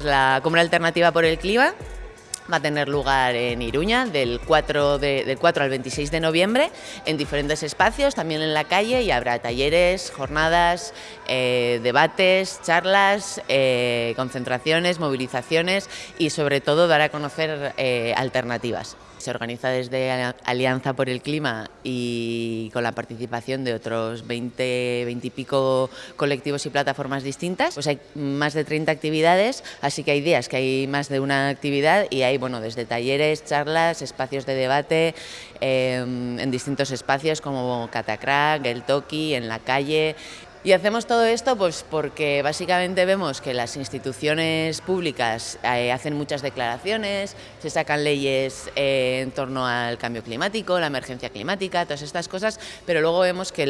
La compra alternativa por el clima va a tener lugar en Iruña del 4, del 4 al 26 de noviembre en diferentes espacios, también en la calle y habrá talleres, jornadas, eh, debates, charlas, eh, concentraciones, movilizaciones y sobre todo dar a conocer eh, alternativas. Se organiza desde Alianza por el Clima y con la participación de otros 20, 20 y pico colectivos y plataformas distintas. Pues hay más de 30 actividades, así que hay días que hay más de una actividad y hay bueno, desde talleres, charlas, espacios de debate em, en distintos espacios como Catacrack, el Toki, en la calle, y hacemos todo esto pues porque básicamente vemos que las instituciones públicas eh, hacen muchas declaraciones, se sacan leyes eh, en torno al cambio climático, la emergencia climática, todas estas cosas, pero luego vemos que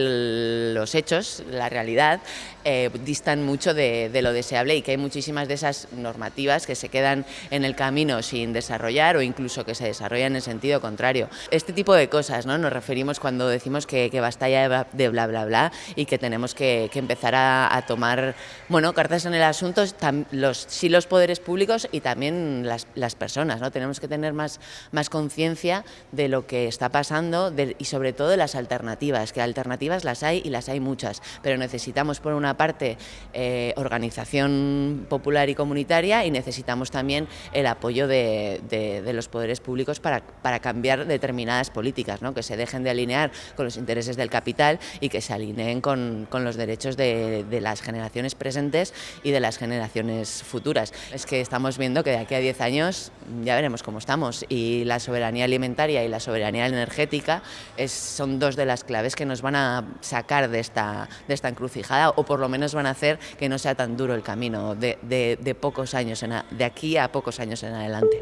los hechos, la realidad, eh, distan mucho de, lo deseable y que hay muchísimas de esas normativas que se quedan en el camino sin desarrollar o incluso que se desarrollan en sentido contrario. Este tipo de cosas ¿no? nos referimos cuando decimos que, basta ya de bla bla bla y que tenemos que que, empezar a, tomar bueno, cartas en el asunto, los, sí los poderes públicos y también las, las personas. ¿no? Tenemos que tener más, más conciencia de lo que está pasando y sobre todo de las alternativas, que alternativas las hay y las hay muchas, pero necesitamos por una parte eh, organización popular y comunitaria y necesitamos también el apoyo de, de, los poderes públicos para, para cambiar determinadas políticas, ¿no? que se dejen de alinear con los intereses del capital y que se alineen con, con los derechos derechos de, las generaciones presentes y de las generaciones futuras. Es que estamos viendo que de aquí a 10 años ya veremos cómo estamos y la soberanía alimentaria y la soberanía energética son dos de las claves que nos van a sacar de esta, de esta encrucijada o por lo menos van a hacer que no sea tan duro el camino de, pocos años de aquí a pocos años en adelante.